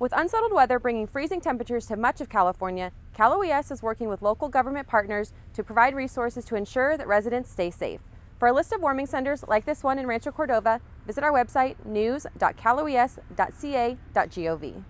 With unsettled weather bringing freezing temperatures to much of California, Cal OES is working with local government partners to provide resources to ensure that residents stay safe. For a list of warming centers like this one in Rancho Cordova, visit our website news.caloes.ca.gov.